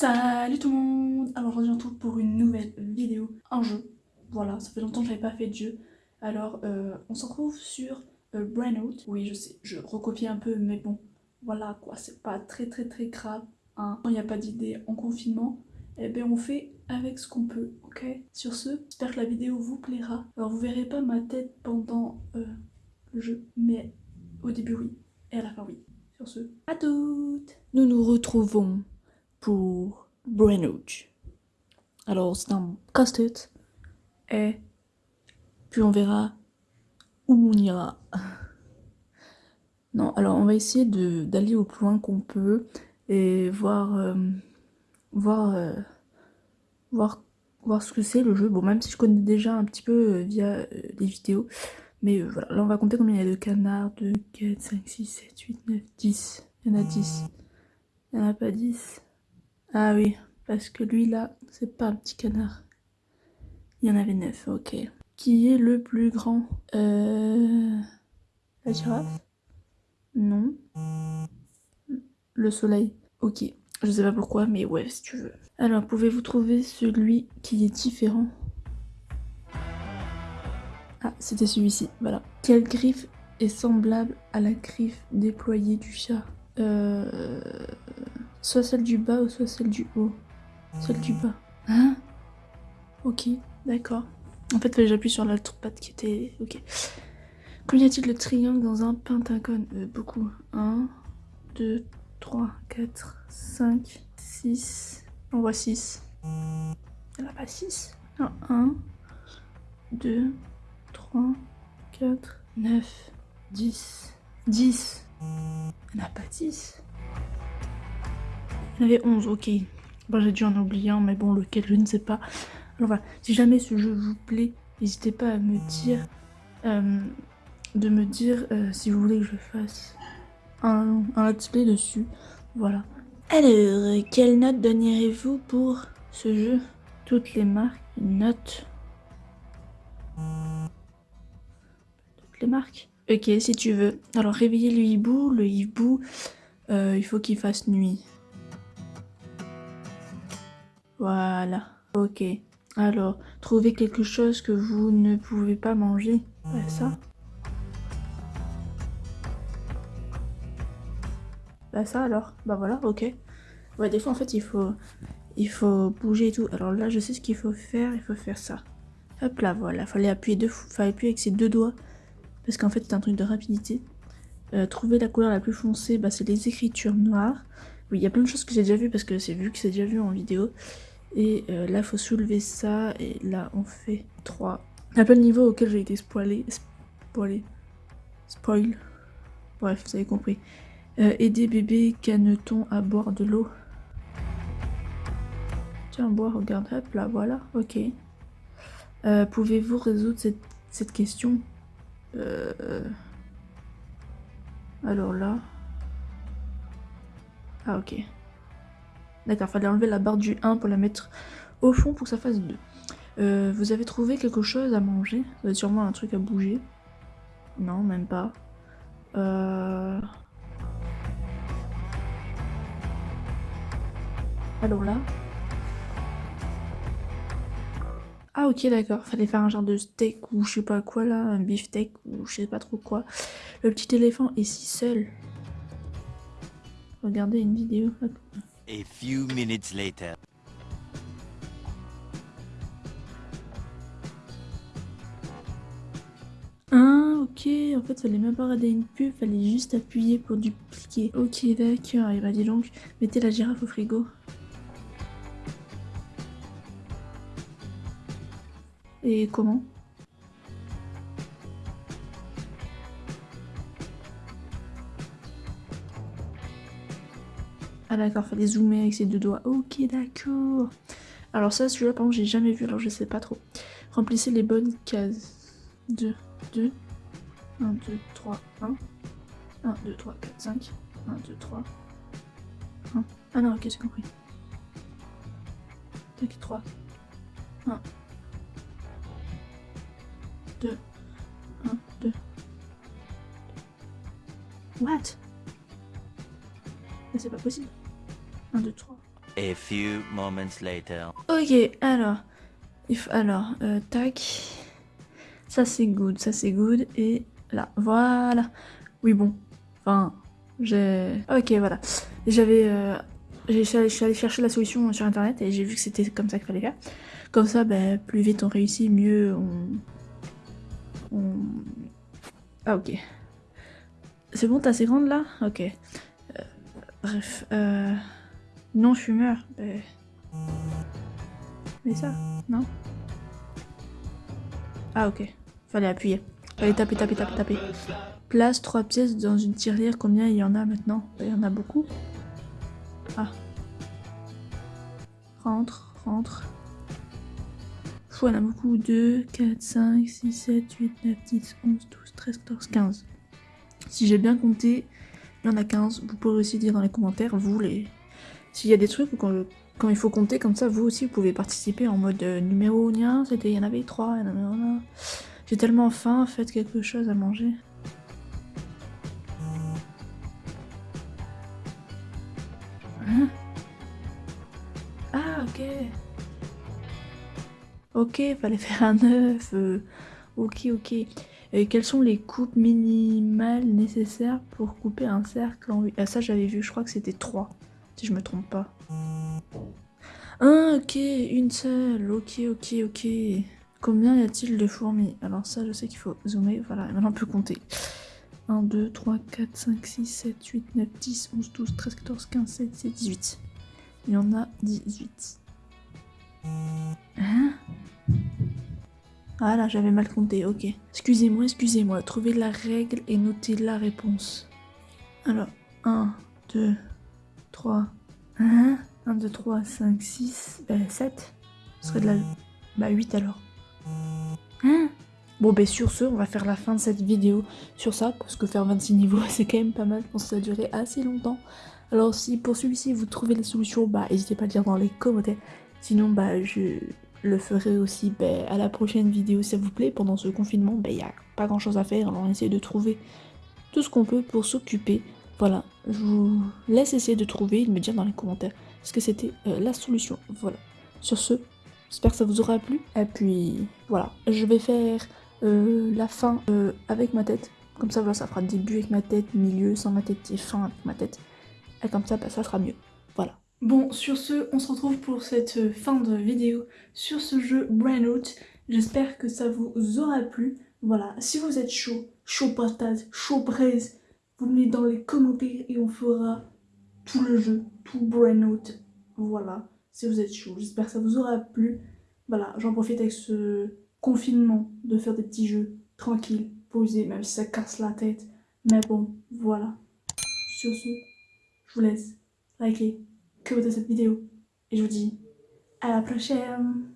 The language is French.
Salut tout le monde Alors aujourd'hui on retrouve pour une nouvelle vidéo, un jeu. Voilà, ça fait longtemps que j'avais pas fait de jeu. Alors euh, on se retrouve sur euh, Brainout. Oui je sais, je recopie un peu mais bon, voilà quoi, c'est pas très très très grave. Hein. Quand il n'y a pas d'idée en confinement, eh bien on fait avec ce qu'on peut, ok? Sur ce, j'espère que la vidéo vous plaira. Alors vous verrez pas ma tête pendant euh, le jeu, mais au début oui, et à la fin oui. Sur ce, à toutes Nous nous retrouvons pour Brainouge. Alors c'est un casse-tête et puis on verra où on ira. Non, alors on va essayer d'aller au plus loin qu'on peut et voir euh, voir euh, voir voir ce que c'est le jeu. Bon, même si je connais déjà un petit peu euh, via les vidéos, mais voilà, là on va compter combien? Il y a de canards 2, 4, 5, 6, 7, 8, 9, 10. Il y en a 10. Il n'y en a pas 10. Ah oui, parce que lui là, c'est pas un petit canard. Il y en avait neuf, ok. Qui est le plus grand Euh... La girafe? Non. Le soleil. Ok. Je sais pas pourquoi, mais ouais, si tu veux. Alors, pouvez-vous trouver celui qui est différent? Ah, c'était celui-ci, voilà. Quelle griffe est semblable à la griffe déployée du chat? Euh... Soit celle du bas ou soit celle du haut. Celle du bas. Hein? Ok, d'accord. En fait, j'appuie sur l'autre patte qui était... Ok. Combien y a-t-il de triangles dans un pentagone? Euh, Beaucoup. 1, 2, 3, 4, 5, 6. On voit 6. Il n'y en a pas 6 Non, 1, 2, 3, 4, 9, 10. 10. Il n'y en a pas 10 il y en avait 11, ok. Bon, j'ai dû en oublier un, mais bon, lequel, je ne sais pas. Alors si jamais ce jeu vous plaît, n'hésitez pas à me dire... Euh, de me dire euh, si vous voulez que je fasse un, let's play dessus. Voilà. Alors, quelle note donnerez-vous pour ce jeu? Toutes les marques, une note. Toutes les marques? Ok, si tu veux. Alors, réveiller le hibou. Le hibou, euh, il faut qu'il fasse nuit. Voilà. Ok. Alors, trouvez quelque chose que vous ne pouvez pas manger. Bah ça. Bah ça alors. Bah voilà, ok. Ouais, des fois en fait il faut, il faut bouger et tout. Alors là, je sais ce qu'il faut faire. Il faut faire ça. Hop là, voilà. Fallait appuyer deux, fallait appuyer avec ses deux doigts. Parce qu'en fait c'est un truc de rapidité. Euh, trouver la couleur la plus foncée, bah c'est les écritures noires. Oui, il y a plein de choses que j'ai déjà vues parce que c'est vu que c'est déjà vu en vidéo. Et euh, là, il faut soulever ça. Et là, on fait 3. Il y a plein de niveaux auxquels j'ai été spoilé. Spoilé. Spoil. Bref, vous avez compris. Euh, aider bébé caneton à boire de l'eau. Tiens, boire, regarde. Hop, là, voilà. Ok. Euh, pouvez-vous résoudre cette, cette question? Alors là... Ah, ok. D'accord, fallait enlever la barre du 1 pour la mettre au fond pour que ça fasse 2. Euh, vous avez trouvé quelque chose à manger? Vous avez sûrement un truc à bouger? Non, même pas. Euh... Alors là Ah ok d'accord, fallait faire un genre de steak ou je sais pas quoi là, un beefsteak ou je sais pas trop quoi. Le petit éléphant est si seul. Regardez une vidéo. A few minutes later. Ah, ok, en fait, fallait même pas regarder une pub, fallait juste appuyer pour dupliquer. Ok, d'accord, et bah dis donc, mettez la girafe au frigo. Et comment? Ah d'accord, fallait zoomer avec ses deux doigts. Ok, d'accord. Alors ça, celui-là, par contre, j'ai jamais vu, alors je sais pas trop. Remplissez les bonnes cases. 2, 2, 1, 2, 3, 1. 1, 2, 3, 4, 5. 1, 2, 3. 1. Ah non, ok, j'ai compris. Tac, 3. 1. 2. 1, 2. What? Mais c'est pas possible. 1, 2, 3. A few moments later. Ok, alors, faut, alors, euh, tac, ça c'est good, ça c'est good, et là, voilà. Oui bon, enfin, j'ai, ok voilà, j'avais, euh, je suis allée chercher la solution sur internet et j'ai vu que c'était comme ça qu'il fallait faire. Comme ça, bah, plus vite on réussit, mieux on, on... ah ok. C'est bon, t'es assez grande là? Ok. Euh, bref, euh... Non fumeur. Mais... Mais ça, non? Ah ok. Fallait appuyer. Fallait taper, taper, taper, taper. Place trois pièces dans une tirelire. Combien il y en a maintenant? Il y en a beaucoup. Ah. Rentre, rentre. Faut, il y en a beaucoup. 2, 4, 5, 6, 7, 8, 9, 10, 11, 12, 13, 14, 15. Si j'ai bien compté, il y en a 15. Vous pouvez aussi dire dans les commentaires, vous, les... s'il y a des trucs quand, il faut compter comme ça, vous aussi, vous pouvez participer en mode euh, numéro nien. C'était, il y en avait 3. J'ai tellement faim, faites quelque chose à manger. Hein ah, ok. Ok, fallait faire un œuf. Euh, ok, ok. Quelles sont les coupes minimales nécessaires pour couper un cercle en 8 Ah ça j'avais vu, je crois que c'était 3, si je me trompe pas. Ah ok, une seule, ok, ok, ok. Combien y a-t-il de fourmis? Alors ça je sais qu'il faut zoomer, voilà, maintenant on peut compter. 1, 2, 3, 4, 5, 6, 7, 8, 9, 10, 11, 12, 13, 14, 15, 16, 17, 18. Il y en a 18. Hein? Ah là, j'avais mal compté, ok. Excusez-moi, excusez-moi. Trouvez la règle et notez la réponse. Alors, 1, 2, 3, 1, 1, 2, 3, 5, 6, ben 7. Ce serait de la... Bah 8 alors. Hein? Bon ben sur ce, on va faire la fin de cette vidéo sur ça, parce que faire 26 niveaux c'est quand même pas mal, je pense que ça a duré assez longtemps. Alors si pour celui-ci vous trouvez la solution, bah n'hésitez pas à le dire dans les commentaires. Sinon bah je le ferai aussi ben, à la prochaine vidéo s'il vous plaît. Pendant ce confinement, il ben, n'y a pas grand chose à faire, alors on essaie de trouver tout ce qu'on peut pour s'occuper. Voilà, je vous laisse essayer de trouver et de me dire dans les commentaires ce que c'était euh, la solution. Voilà, sur ce, j'espère que ça vous aura plu. Et puis voilà, je vais faire euh, la fin euh, avec ma tête. Comme ça, voilà, ça fera début avec ma tête, milieu sans ma tête et fin avec ma tête. Et comme ça, ben, ça sera mieux. Voilà. Bon, sur ce, on se retrouve pour cette fin de vidéo sur ce jeu Brainout. J'espère que ça vous aura plu. Voilà, si vous êtes chaud, chaud patate, chaud braise, vous me dans les commentaires et on fera tout le jeu, tout Brainout. Voilà, si vous êtes chaud. J'espère que ça vous aura plu. Voilà, j'en profite avec ce confinement de faire des petits jeux tranquilles, posés, même si ça casse la tête. Mais bon, voilà. Sur ce, je vous laisse liker de cette vidéo. Et je vous dis à la prochaine